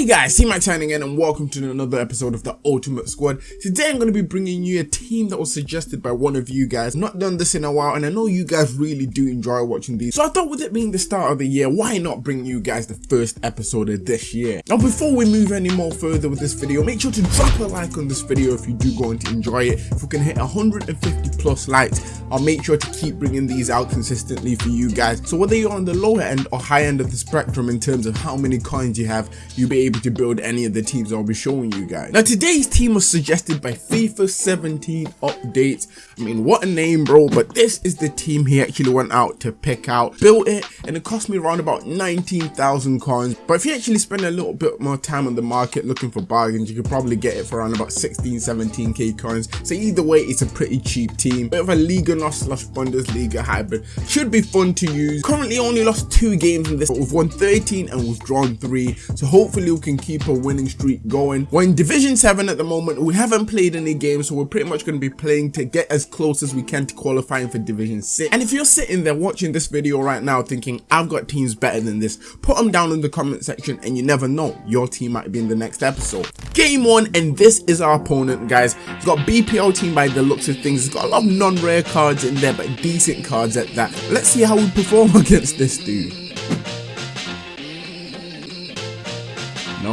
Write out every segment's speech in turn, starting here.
Hey guys, see my signing again and welcome to another episode of the Ultimate Squad. Today I'm going to be bringing you a team that was suggested by one of you guys. Not done this in a while and I know you guys really do enjoy watching these. So I thought with it being the start of the year, why not bring you guys the first episode of this year? Now before we move any more further with this video, make sure to drop a like on this video if you do go on to enjoy it. If we can hit 150 plus likes, I'll make sure to keep bringing these out consistently for you guys. So whether you're on the lower end or high end of the spectrum in terms of how many coins you have, you'll be able to build any of the teams I'll be showing you guys. Now today's team was suggested by FIFA 17 Updates. I mean what a name bro, but this is the team he actually went out to pick out, built it, and it cost me around about 19,000 coins. But if you actually spend a little bit more time on the market looking for bargains, you could probably get it for around about 16, 17k coins. So either way, it's a pretty cheap team. Bit of a Liga NOS slash Bundesliga hybrid. Should be fun to use. Currently only lost two games in this, but we've won 13 and we've drawn three. So hopefully can keep a winning streak going. We're in Division 7 at the moment. We haven't played any games, so we're pretty much going to be playing to get as close as we can to qualifying for Division 6. And if you're sitting there watching this video right now thinking, I've got teams better than this, put them down in the comment section and you never know, your team might be in the next episode. Game 1, and this is our opponent, guys. He's got BPL team by the looks of things. He's got a lot of non-rare cards in there, but decent cards at that. Let's see how we perform against this dude.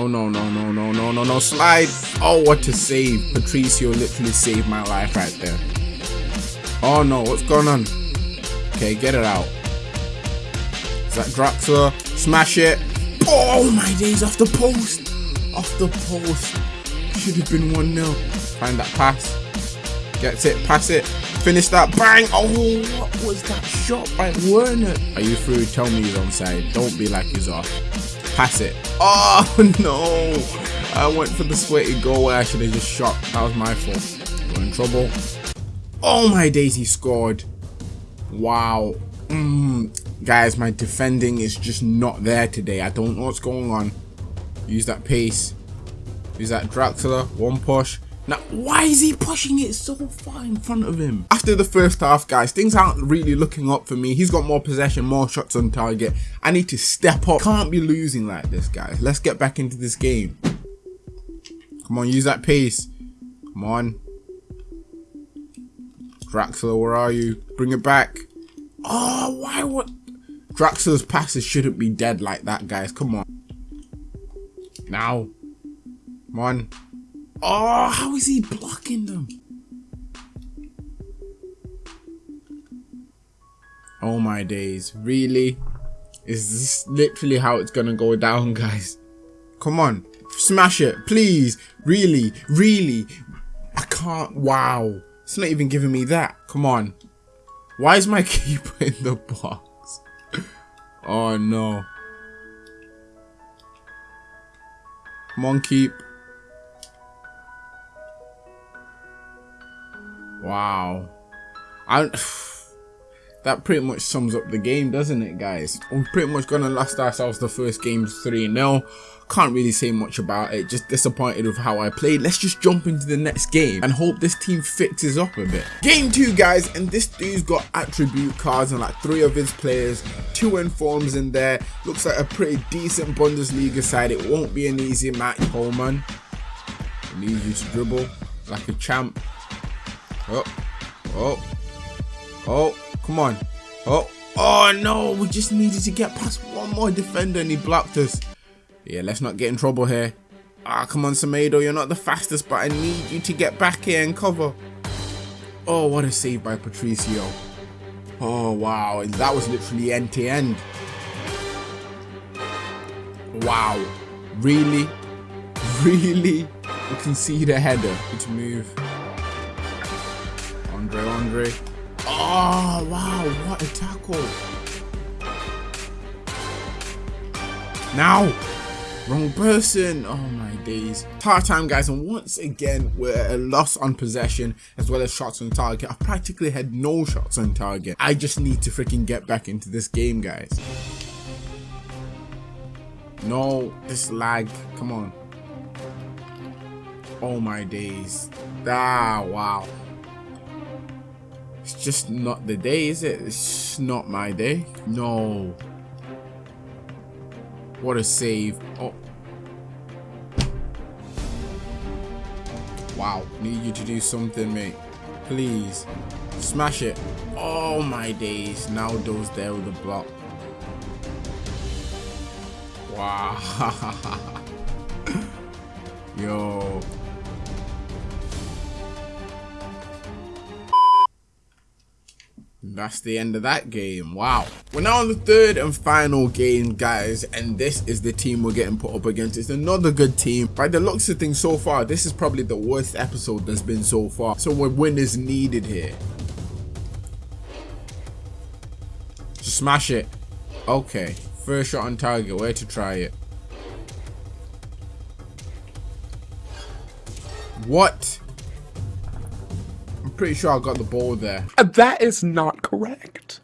No, no, no, no, no, no, no. Slide. Oh, what a save. Patricio literally saved my life right there. Oh, no. What's going on? Okay, get it out. Is that Draxler? Smash it. Oh, my days. Off the post. Off the post. Should have been 1-0. Find that pass. Gets it. Pass it. Finish that. Bang. Oh, what was that shot by Werner? Are you through? Tell me he's onside. Don't be like he's off. Pass it. Oh no! I went for the sweaty goal where I should have just shot. That was my fault. We're in trouble. Oh my days, he scored. Wow. Mm. Guys, my defending is just not there today. I don't know what's going on. Use that pace. Use that Draxler. One push. Now, why is he pushing it so far in front of him? After the first half, guys, things aren't really looking up for me. He's got more possession, more shots on target. I need to step up. Can't be losing like this, guys. Let's get back into this game. Come on, use that pace. Come on. Draxler, where are you? Bring it back. Oh, why would... Draxler's passes shouldn't be dead like that, guys. Come on. Now. Come on. Oh, how is he blocking them? Oh my days, really? Is this literally how it's gonna go down, guys? Come on, smash it, please. Really, really. I can't, wow. It's not even giving me that. Come on. Why is my keeper in the box? Oh no. Come on, keep. Wow. I that pretty much sums up the game, doesn't it, guys? We're pretty much gonna lost ourselves the first game 3-0. Can't really say much about it, just disappointed with how I played. Let's just jump into the next game and hope this team fixes up a bit. Game 2, guys, and this dude's got attribute cards on like three of his players, two informs in there. Looks like a pretty decent Bundesliga side. It won't be an easy match, Coleman. Needs you to dribble like a champ. Oh, oh, oh, come on. Oh, oh no, we just needed to get past one more defender and he blocked us. Yeah, let's not get in trouble here. Ah, come on, Semedo, you're not the fastest, but I need you to get back here and cover. Oh, what a save by Patricio. Oh, wow, that was literally end to end. Wow, really? Really? We can see the header. Good move. Andre, Andre. Oh, wow, what a tackle. Now, wrong person. Oh my days. Part time, guys, and once again, we're a loss on possession as well as shots on target. I practically had no shots on target. I just need to freaking get back into this game, guys. No, this lag. Come on. Oh my days. Ah, wow. It's just not the day, is it? It's not my day. No. What a save. Oh. Wow. Need you to do something, mate. Please. Smash it. Oh my days. Now those there with the block. Wow. Yo. That's the end of that game. Wow. We're now on the third and final game, guys, and this is the team we're getting put up against. It's another good team. By the looks of things so far, this is probably the worst episode there's been so far. So a win is needed here. Smash it. Okay. First shot on target. Where to try it? What? I'm pretty sure I got the ball there. Uh, that is not correct.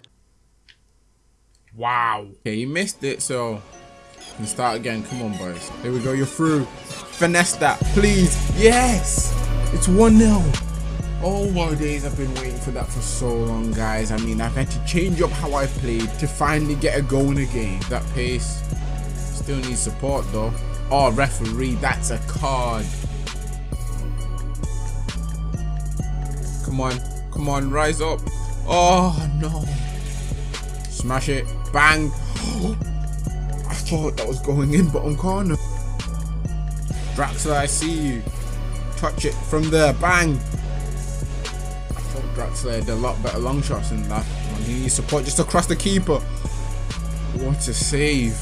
Wow. Okay, you missed it, so you can start again. Come on, boys. Here we go. You're through. Finesse that, please. Yes. It's 1-0. Oh my days, I've been waiting for that for so long, guys. I mean, I've had to change up how I played to finally get a goal in a game. That pace still needs support, though. Oh, referee, that's a card. Come on. Come on, rise up. Oh, no. Smash it. Bang. I thought that was going in, but on corner. Draxler, I see you. Touch it from there. Bang. I thought Draxler had a lot better long shots than that. he needs support just across the keeper. What a save.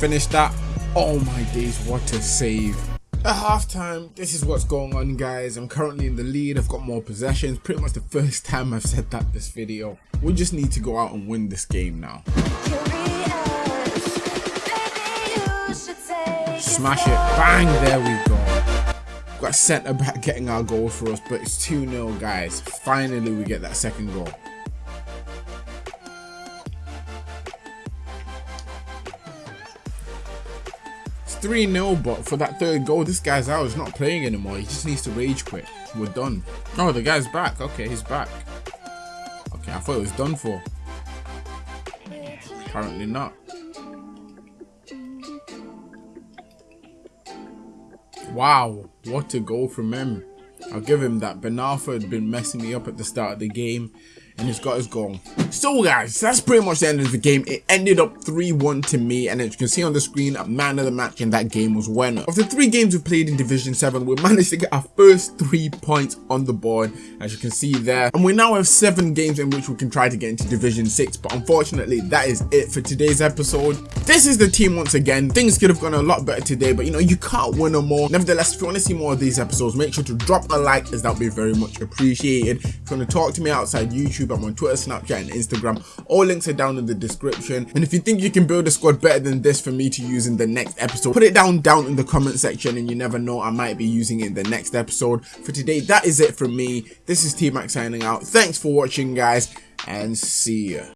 Finish that. Oh my days, what a save. At halftime, this is what's going on guys. I'm currently in the lead, I've got more possessions. Pretty much the first time I've said that this video. We just need to go out and win this game now. Smash it. Bang, there we go. Got centre back getting our goal for us, but it's 2-0 guys. Finally we get that second goal. 3-0, but for that third goal, this guy's out. He's not playing anymore. He just needs to rage quit. We're done. Oh, the guy's back. Okay, he's back. Okay, I thought it was done for. Apparently not. Wow, what a goal from him. I'll give him that. Ben Arfa had been messing me up at the start of the game and he's got his goal. So guys, that's pretty much the end of the game. It ended up 3-1 to me and as you can see on the screen, a man of the match in that game was Werner. Of the three games we played in Division 7, we managed to get our first three points on the board as you can see there. And we now have seven games in which we can try to get into Division 6 but unfortunately that is it for today's episode. This is the team once again. Things could have gone a lot better today but you know you can't win them all. Nevertheless, if you want to see more of these episodes, make sure to drop a like as that would be very much appreciated. If you want to talk to me outside YouTube, YouTube. I'm on Twitter, Snapchat, and Instagram. All links are down in the description. And if you think you can build a squad better than this for me to use in the next episode, put it down down in the comment section and you never know, I might be using it in the next episode. For today, that is it from me. This is T-Mac signing out. Thanks for watching, guys, and see ya.